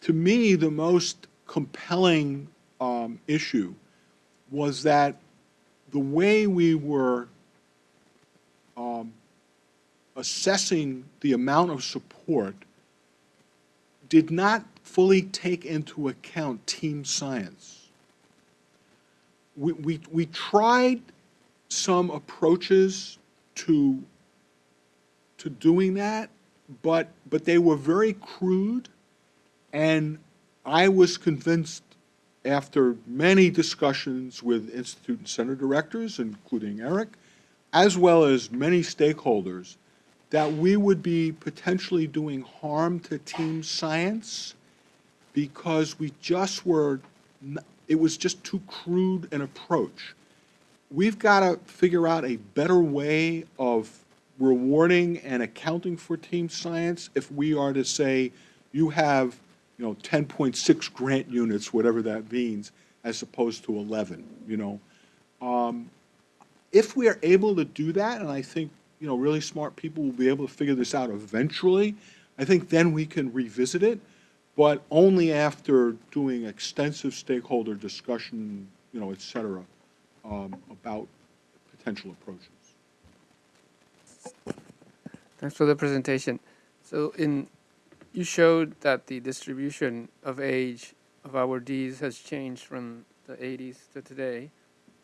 To me, the most compelling um, issue was that the way we were um, assessing the amount of support did not fully take into account team science. We, we, we tried some approaches to, to doing that, but, but they were very crude, and I was convinced after many discussions with Institute and Center directors, including Eric, as well as many stakeholders, that we would be potentially doing harm to team science because we just were, it was just too crude an approach. We've got to figure out a better way of rewarding and accounting for team science if we are to say, you have, you know, 10.6 grant units, whatever that means, as opposed to 11, you know. Um, If we are able to do that, and I think, you know, really smart people will be able to figure this out eventually, I think then we can revisit it, but only after doing extensive stakeholder discussion, you know, et cetera, um, about potential approaches. Thanks for the presentation. So in, you showed that the distribution of age of our Ds has changed from the 80s to today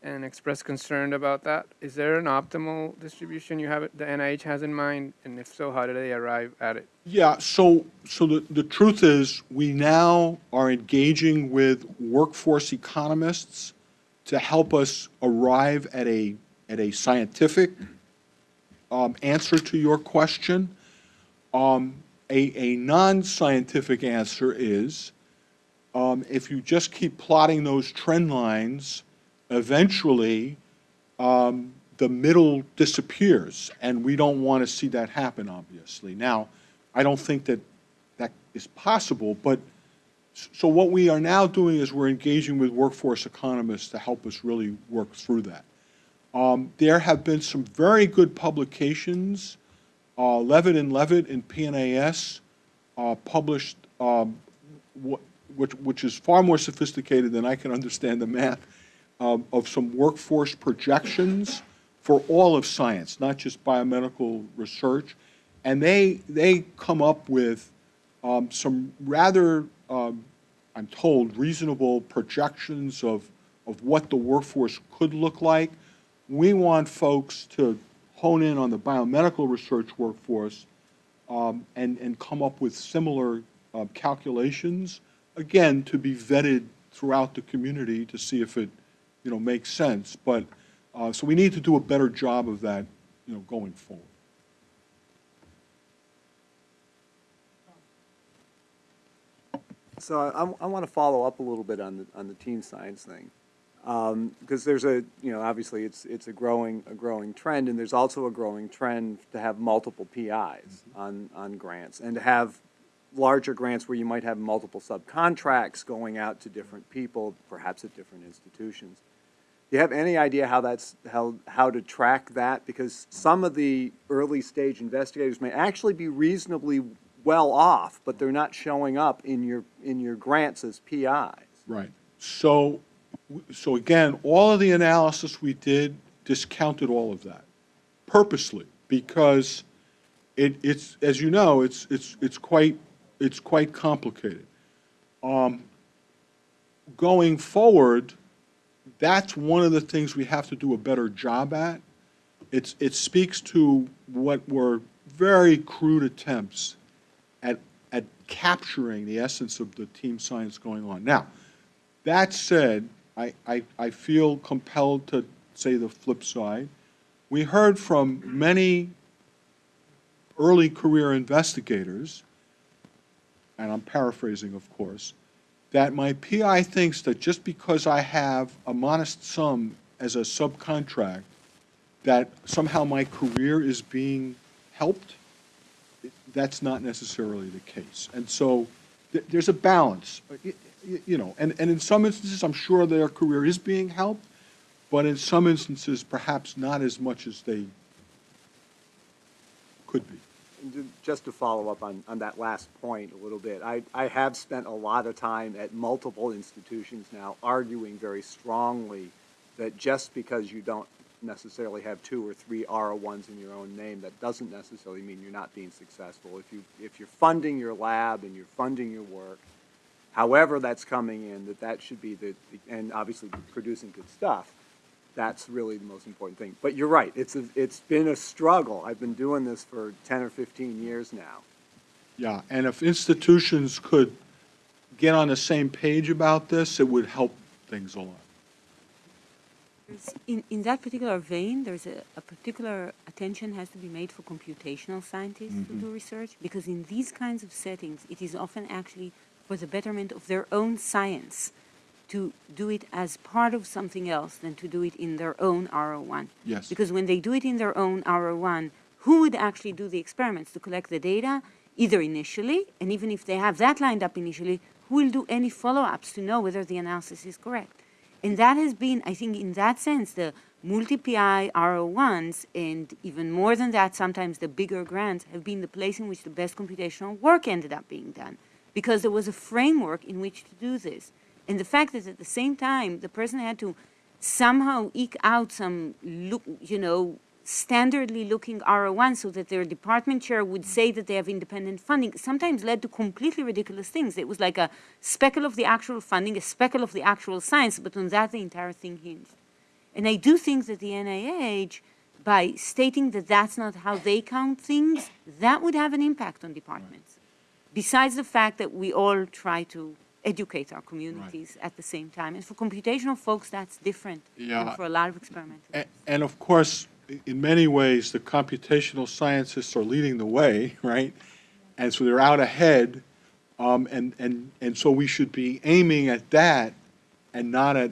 and expressed concern about that. Is there an optimal distribution you have, the NIH has in mind? And if so, how did they arrive at it? Yeah, so, so the, the truth is, we now are engaging with workforce economists to help us arrive at a, at a scientific um, answer to your question. Um, a, a non-scientific answer is, um, if you just keep plotting those trend lines, eventually, um, the middle disappears, and we don't want to see that happen, obviously. Now, I don't think that that is possible, but, so what we are now doing is we're engaging with workforce economists to help us really work through that. Um, There have been some very good publications, uh, Levitt and Levitt in PNAS uh, published, um, wh- which, which is far more sophisticated than I can understand the math, um, of some workforce projections for all of science, not just biomedical research. And they, they come up with um, some rather, um, I'm told, reasonable projections of, of what the workforce could look like. We want folks to hone in on the biomedical research workforce um, and, and come up with similar uh, calculations, again, to be vetted throughout the community to see if it, you know, makes sense. But, uh, so we need to do a better job of that, you know, going forward. So I, I want to follow up a little bit on the, on the team science thing. Um, because there's a, you know, obviously it's, it's a growing, a growing trend, and there's also a growing trend to have multiple PIs on, on grants, and to have larger grants where you might have multiple subcontracts going out to different people, perhaps at different institutions. Do you have any idea how that's, how, how to track that? Because some of the early-stage investigators may actually be reasonably well off, but they're not showing up in your, in your grants as PIs. Right. So, so again, all of the analysis we did discounted all of that purposely because it, it's, as you know, it's, it's, it's quite, it's quite complicated. Um, Going forward, that's one of the things we have to do a better job at. It's, it speaks to what were very crude attempts at, at capturing the essence of the team science going on. Now, that said, I, I, I feel compelled to say the flip side. We heard from many early career investigators, and I'm paraphrasing, of course, that my PI thinks that just because I have a modest sum as a subcontract, that somehow my career is being helped. That's not necessarily the case. And so th- there's a balance, y- you know, and, and in some instances, I'm sure their career is being helped, but in some instances, perhaps not as much as they could be. Just to follow up on, on that last point a little bit, I, I have spent a lot of time at multiple institutions now arguing very strongly that just because you don't necessarily have two or three R01s in your own name, that doesn't necessarily mean you're not being successful. If you, if you're funding your lab and you're funding your work, however that's coming in, that that should be the, and obviously producing good stuff, that's really the most important thing. But you're right, it's, a, it's been a struggle. I've been doing this for 10 or 15 years now. Yeah, and if institutions could get on the same page about this, it would help things a lot. In, in that particular vein, there's a, a particular attention has to be made for computational scientists to mm-hmm. do research because in these kinds of settings, it is often actually for the betterment of their own science to do it as part of something else than to do it in their own RO1. Yes. Because when they do it in their own RO1, who would actually do the experiments to collect the data, either initially, and even if they have that lined up initially, who will do any follow-ups to know whether the analysis is correct? And that has been, I think, in that sense, the multi-PI RO1s, and even more than that, sometimes the bigger grants, have been the place in which the best computational work ended up being done. Because there was a framework in which to do this. And the fact that at the same time, the person had to somehow eke out some, look, you know, standardly looking RO1 so that their department chair would say that they have independent funding sometimes led to completely ridiculous things. It was like a speckle of the actual funding, a speckle of the actual science, but on that the entire thing hinged. And I do think that the NIH, by stating that that's not how they count things, that would have an impact on departments. Besides the fact that we all try to educate our communities at the same time. And for computational folks, that's different Yeah. than for a lot of experimenters. A- And of course, in many ways, the computational scientists are leading the way, right? And so they're out ahead, um, and, and, and so we should be aiming at that and not at,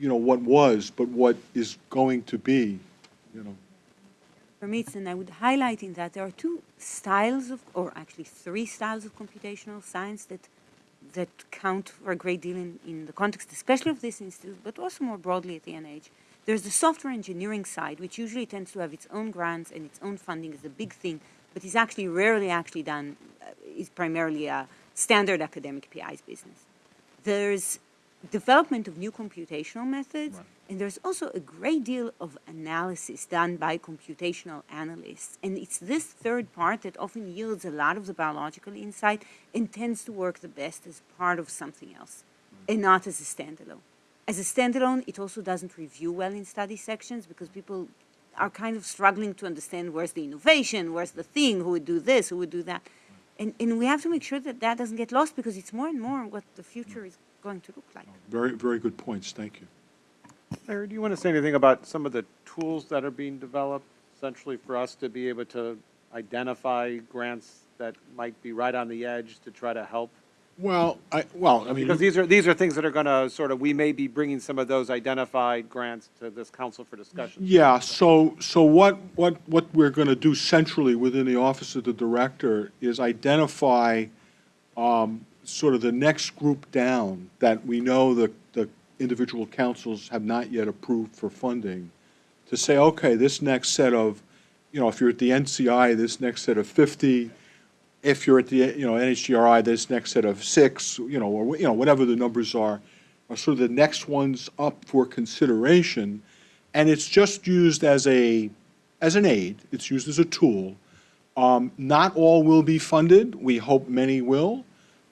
you know, what was, but what is going to be, you know. For me, it's, and I would highlight in that there are two styles of, or actually three styles of computational science that that count for a great deal in, in the context, especially of this institute, but also more broadly at the NIH. There's the software engineering side, which usually tends to have its own grants and its own funding as a big thing, but is actually rarely actually done, uh, is primarily a standard academic PI's business. There's development of new computational methods, and there's also a great deal of analysis done by computational analysts. And it's this third part that often yields a lot of the biological insight and tends to work the best as part of something else mm. and not as a standalone. As a standalone, it also doesn't review well in study sections because people are kind of struggling to understand where's the innovation, where's the thing, who would do this, who would do that. Mm. And, and we have to make sure that that doesn't get lost because it's more and more what the future is going to look like. Very, very good points, thank you. Larry, do you want to say anything about some of the tools that are being developed essentially for us to be able to identify grants that might be right on the edge to try to help? Well, I, well, I mean. Because these are, these are things that are going to sort of, we may be bringing some of those identified grants to this council for discussion. Yeah, so, so what, what, what we're going to do centrally within the Office of the Director is identify um, sort of the next group down that we know the, the individual councils have not yet approved for funding, to say, okay, this next set of, you know, if you're at the NCI, this next set of 50, if you're at the, you know, NHGRI, this next set of six, you know, or, you know, whatever the numbers are, are sort of the next ones up for consideration. And it's just used as a, as an aid, it's used as a tool. Um, Not all will be funded, we hope many will,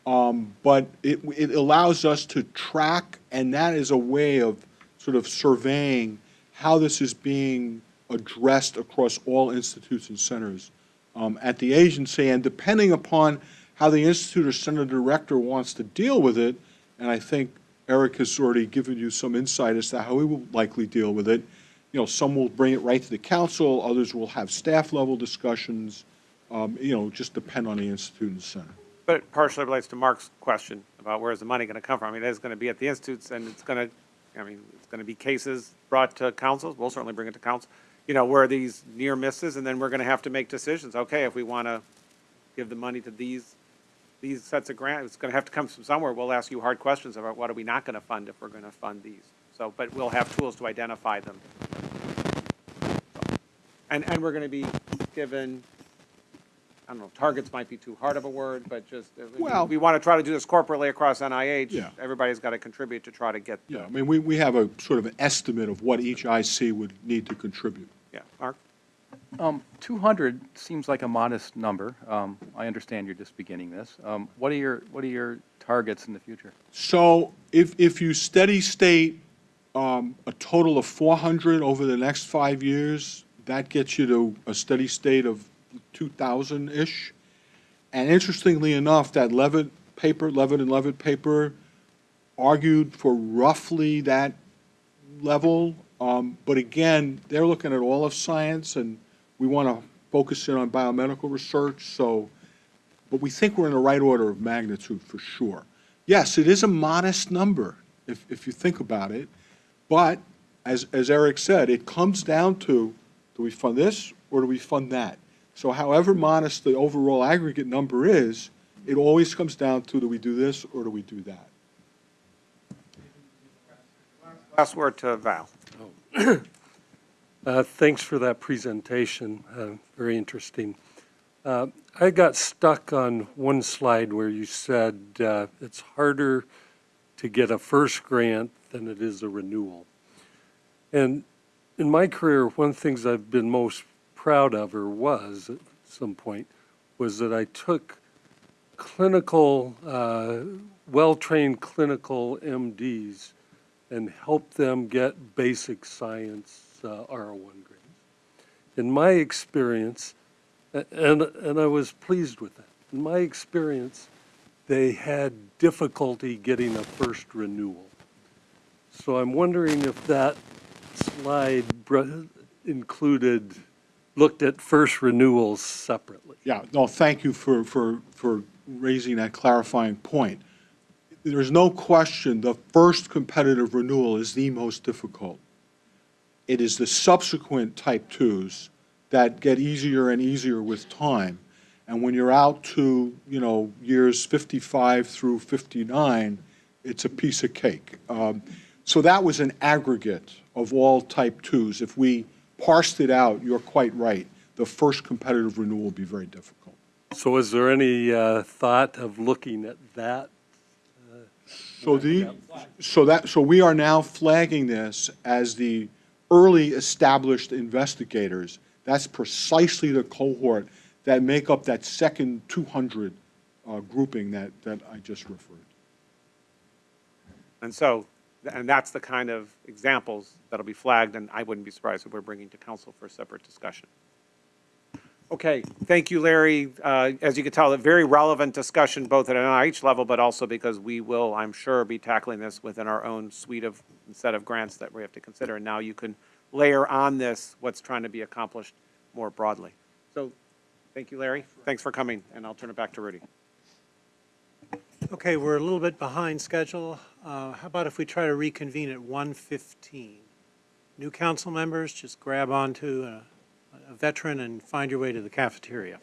um, but it, it allows us to track, and that is a way of sort of surveying how this is being addressed across all institutes and centers um, at the agency, and depending upon how the institute or center director wants to deal with it, and I think Eric has already given you some insight as to how he will likely deal with it. You know, some will bring it right to the council, others will have staff-level discussions, um, you know, just depend on the institute and center. But it partially relates to Mark's question about where's the money going to come from. I mean, it is going to be at the institutes, and it's going to, I mean, it's going to be cases brought to councils. We'll certainly bring it to council, you know, where are these near misses, and then we're going to have to make decisions. Okay, if we want to give the money to these, these sets of grants, it's going to have to come from somewhere. We'll ask you hard questions about what are we not going to fund if we're going to fund these. So, but we'll have tools to identify them. And, and we're going to be given, I don't know, targets might be too hard of a word, but just, uh, we- Well- we want to try to do this corporately across NIH. Yeah. Everybody's got to contribute to try to get, Yeah, I mean, we, we have a sort of an estimate of what each IC would need to contribute. yeah, Mark? Um, 200 seems like a modest number. Um, I understand you're just beginning this. Um, What are your, what are your targets in the future? So if, if you steady state um, a total of 400 over the next five years, that gets you to a steady state of 2,000-ish. And interestingly enough, that Levitt paper, Levitt and Levitt paper argued for roughly that level. Um, But again, they're looking at all of science, and we want to focus in on biomedical research, so, but we think we're in the right order of magnitude for sure. Yes, it is a modest number, if, if you think about it, but as, as Eric said, it comes down to, do we fund this or do we fund that? So however modest the overall aggregate number is, it always comes down to, do we do this or do we do that? Last word to Val. Uh, Thanks for that presentation, uh, very interesting. Uh, I got stuck on one slide where you said uh, it's harder to get a first grant than it is a renewal. And in my career, one of the things I've been most proud of, or was at some point, was that I took clinical, uh, well-trained clinical MDs and helped them get basic science uh, R01 grades. In my experience, and, and I was pleased with that, in my experience, they had difficulty getting a first renewal. So I'm wondering if that slide included, looked at first renewals separately. Yeah, no, thank you for, for, for raising that clarifying point. There's no question, the first competitive renewal is the most difficult. It is the subsequent type twos that get easier and easier with time. And when you're out to, you know, years 55 through 59, it's a piece of cake. Um, So that was an aggregate of all type twos. If we parsed it out, you're quite right. The first competitive renewal will be very difficult. So is there any uh, thought of looking at that? So the, so that, so we are now flagging this as the early established investigators. That's precisely the cohort that make up that second 200 uh, grouping that, that I just referred. And so, and that's the kind of examples that'll be flagged, and I wouldn't be surprised if we're bringing to council for a separate discussion. Okay, thank you, Larry. Uh, As you can tell, a very relevant discussion, both at an NIH level, but also because we will, I'm sure, be tackling this within our own suite of, set of grants that we have to consider. And now you can layer on this what's trying to be accomplished more broadly. So, thank you, Larry. Thanks for coming, and I'll turn it back to Rudy. Okay, we're a little bit behind schedule. Uh, How about if we try to reconvene at 1:15? New council members, just grab onto a a veteran and find your way to the cafeteria.